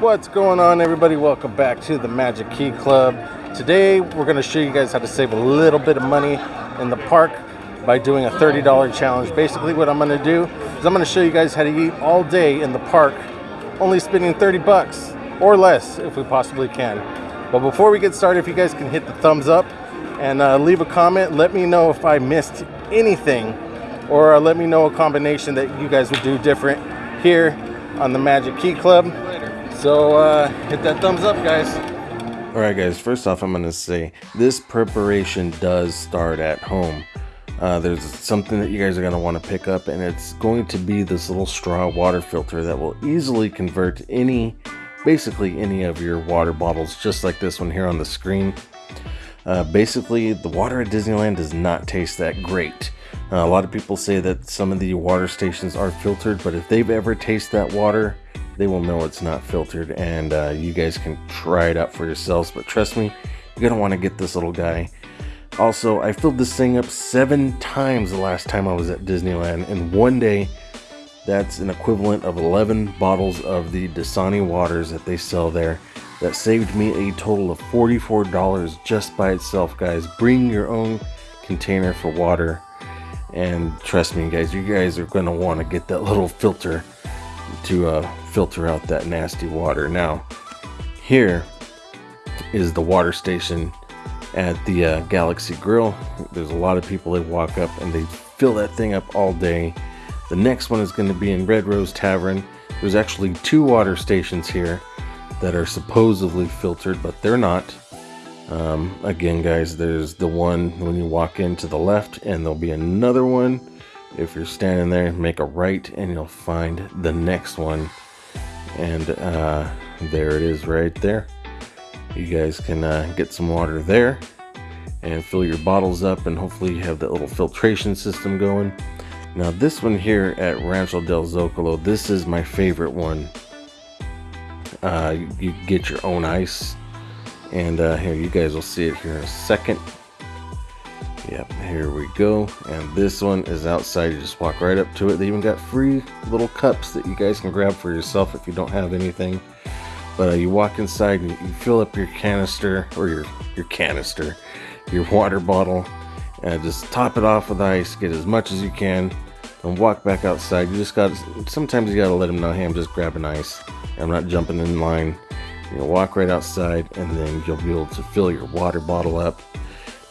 What's going on everybody? Welcome back to the Magic Key Club. Today we're going to show you guys how to save a little bit of money in the park by doing a $30 challenge. Basically what I'm going to do is I'm going to show you guys how to eat all day in the park only spending 30 bucks or less if we possibly can. But before we get started, if you guys can hit the thumbs up and uh, leave a comment, let me know if I missed anything or uh, let me know a combination that you guys would do different here on the Magic Key Club. So uh, hit that thumbs up, guys. All right, guys. First off, I'm going to say this preparation does start at home. Uh, there's something that you guys are going to want to pick up, and it's going to be this little straw water filter that will easily convert any, basically any of your water bottles, just like this one here on the screen. Uh, basically, the water at Disneyland does not taste that great. Uh, a lot of people say that some of the water stations are filtered, but if they've ever tasted that water, they will know it's not filtered and uh, you guys can try it out for yourselves. But trust me you're gonna want to get this little guy. Also I filled this thing up seven times the last time I was at Disneyland. In one day that's an equivalent of 11 bottles of the Dasani waters that they sell there. That saved me a total of $44 just by itself guys. Bring your own container for water. And trust me guys you guys are going to want to get that little filter to uh, filter out that nasty water. Now, here is the water station at the uh, Galaxy Grill. There's a lot of people that walk up and they fill that thing up all day. The next one is going to be in Red Rose Tavern. There's actually two water stations here that are supposedly filtered, but they're not. Um, again, guys, there's the one when you walk in to the left, and there'll be another one if you're standing there make a right and you'll find the next one and uh, there it is right there. You guys can uh, get some water there and fill your bottles up and hopefully you have that little filtration system going. Now this one here at Rancho del Zocalo this is my favorite one. Uh, you, get your own ice. And uh, here you guys will see it here in a second Yep, here we go. And this one is outside. You just walk right up to it. They even got free little cups that you guys can grab for yourself if you don't have anything. But uh, you walk inside and you fill up your canister or your your canister, your water bottle, and just top it off with ice. Get as much as you can, and walk back outside. You just got. Sometimes you gotta let them know, hey, I'm just grabbing ice. I'm not jumping in line. You walk right outside, and then you'll be able to fill your water bottle up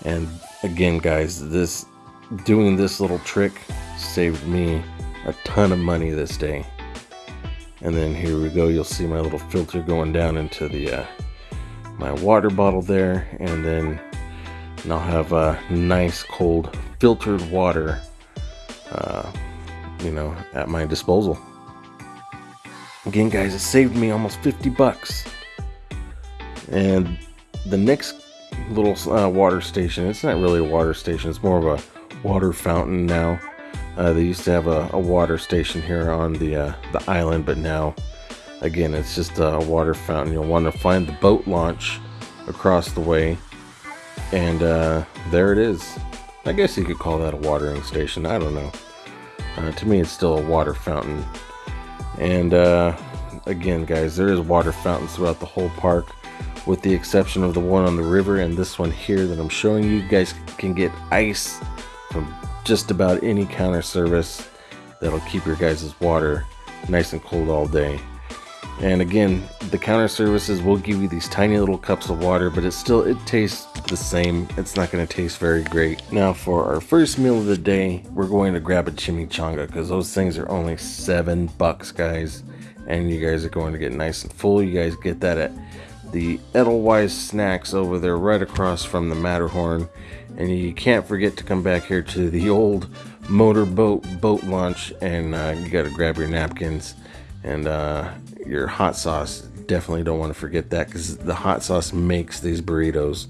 and again guys this doing this little trick saved me a ton of money this day. And then here we go. You'll see my little filter going down into the uh, my water bottle there. And then and I'll have a nice cold filtered water uh, you know at my disposal. Again guys it saved me almost 50 bucks. And the next little uh, water station. It's not really a water station. It's more of a water fountain now. Uh, they used to have a, a, water station here on the uh, the island, but now, again, it's just a water fountain. You'll want to find the boat launch across the way, and uh, there it is. I guess you could call that a watering station. I don't know. Uh, to me, it's still a water fountain. And uh, again, guys, there is water fountains throughout the whole park with the exception of the one on the river and this one here that I'm showing you. You guys can get ice from just about any counter service that'll keep your guys' water nice and cold all day. And again, the counter services will give you these tiny little cups of water, but it still, it tastes the same. It's not going to taste very great. Now for our first meal of the day, we're going to grab a chimichanga because those things are only seven bucks, guys. And you guys are going to get nice and full. You guys get that at the Edelweiss Snacks over there right across from the Matterhorn. And you can't forget to come back here to the old motorboat boat launch and uh, you got to grab your napkins and uh, your hot sauce. Definitely don't want to forget that because the hot sauce makes these burritos.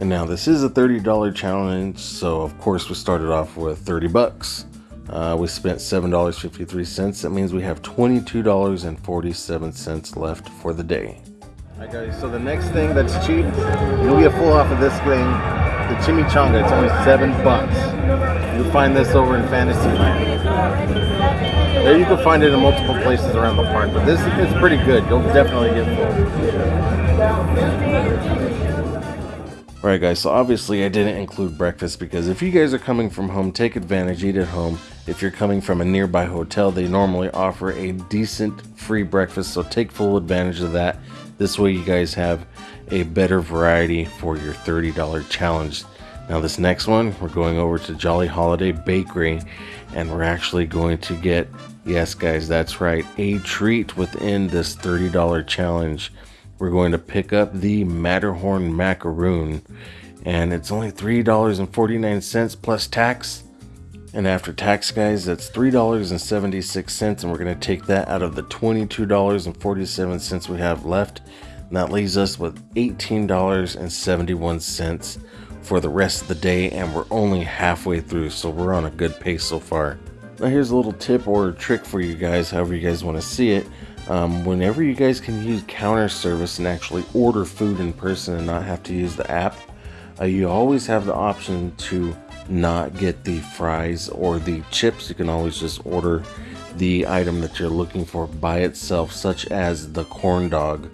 And now this is a $30 challenge, so of course we started off with 30 bucks. Uh, we spent $7.53. That means we have $22.47 left for the day. Alright guys, so the next thing that's cheap, you'll get full off of this thing, the chimichanga, it's only seven bucks. You'll find this over in Fantasyland. There you can find it in multiple places around the park, but this is pretty good. You'll definitely get full. Alright guys, so obviously I didn't include breakfast because if you guys are coming from home, take advantage, eat at home. If you're coming from a nearby hotel, they normally offer a decent free breakfast, so take full advantage of that. This way you guys have a better variety for your $30 challenge. Now this next one, we're going over to Jolly Holiday Bakery and we're actually going to get, yes guys, that's right, a treat within this $30 challenge. We're going to pick up the Matterhorn macaroon and it's only $3.49 plus tax. And after tax, guys, that's $3.76, and we're going to take that out of the $22.47 we have left. And that leaves us with $18.71 for the rest of the day, and we're only halfway through, so we're on a good pace so far. Now, here's a little tip or trick for you guys, however, you guys want to see it. Um, whenever you guys can use counter service and actually order food in person and not have to use the app, uh, you always have the option to not get the fries or the chips. You can always just order the item that you're looking for by itself, such as the corn dog.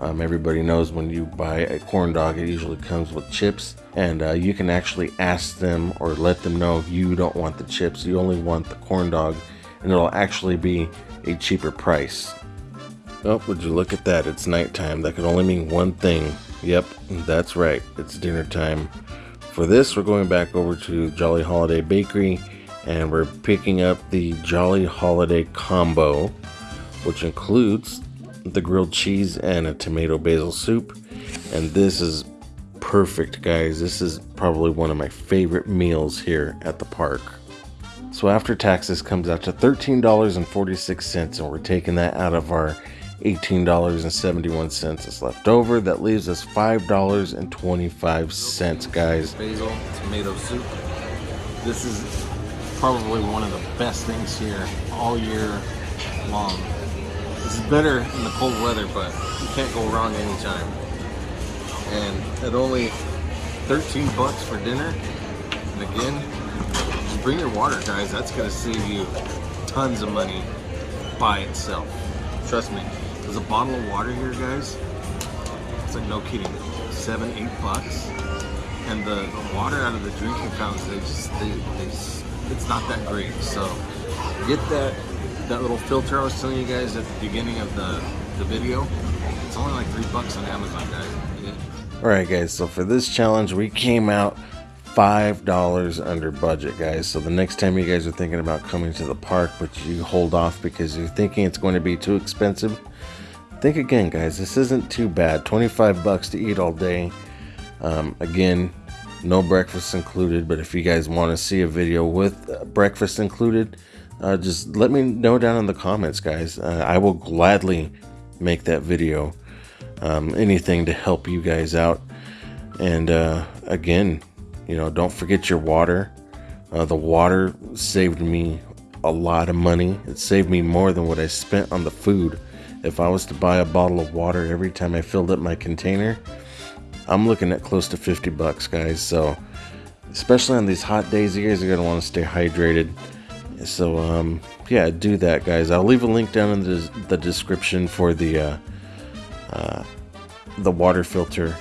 Um, everybody knows when you buy a corn dog, it usually comes with chips, and uh, you can actually ask them or let them know you don't want the chips, you only want the corn dog, and it'll actually be a cheaper price. Oh, would you look at that? It's nighttime. That could only mean one thing. Yep, that's right. It's dinner time. For this, we're going back over to Jolly Holiday Bakery and we're picking up the Jolly Holiday Combo, which includes the grilled cheese and a tomato basil soup. And this is perfect, guys. This is probably one of my favorite meals here at the park. So after taxes comes out to $13.46 and we're taking that out of our $18.71 is left over. That leaves us $5.25, guys. Basil tomato soup. This is probably one of the best things here all year long. This is better in the cold weather, but you can't go wrong anytime. And at only 13 bucks for dinner, and again, just bring your water, guys. That's gonna save you tons of money by itself. Trust me. There's a bottle of water here, guys. It's like no kidding, seven, eight bucks. And the, water out of the drinking fountains, they just, they, they, it's not that great. So get that that little filter I was telling you guys at the beginning of the, the video, it's only like three bucks on Amazon, guys. Yeah. Alright guys, so for this challenge, we came out $5 under budget, guys. So the next time you guys are thinking about coming to the park, but you hold off because you're thinking it's going to be too expensive, think again, guys. This isn't too bad. 25 bucks to eat all day. Um, again, no breakfast included, but if you guys want to see a video with uh, breakfast included, uh, just let me know down in the comments, guys. Uh, I will gladly make that video. Um, anything to help you guys out. And uh, again, you know, don't forget your water. Uh, the water saved me a lot of money. It saved me more than what I spent on the food. If I was to buy a bottle of water every time I filled up my container, I'm looking at close to 50 bucks, guys. So, especially on these hot days, you guys are going to want to stay hydrated. So, um, yeah, do that, guys. I'll leave a link down in the, the description for the uh, uh, the water filter.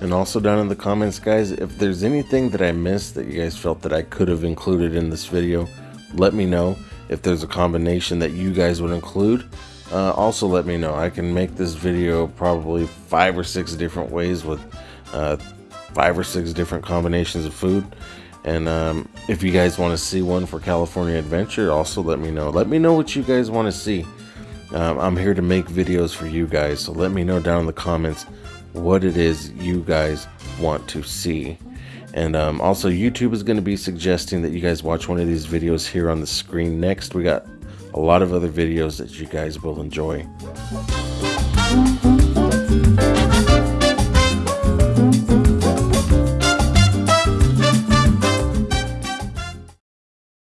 And also down in the comments, guys, if there's anything that I missed that you guys felt that I could have included in this video, let me know. If there's a combination that you guys would include, uh, also let me know. I can make this video probably five or six different ways with uh, five or six different combinations of food. And um, if you guys want to see one for California Adventure, also let me know. Let me know what you guys want to see. Um, I'm here to make videos for you guys, so let me know down in the comments what it is you guys want to see. And um, also, YouTube is going to be suggesting that you guys watch one of these videos here on the screen next. We got a lot of other videos that you guys will enjoy.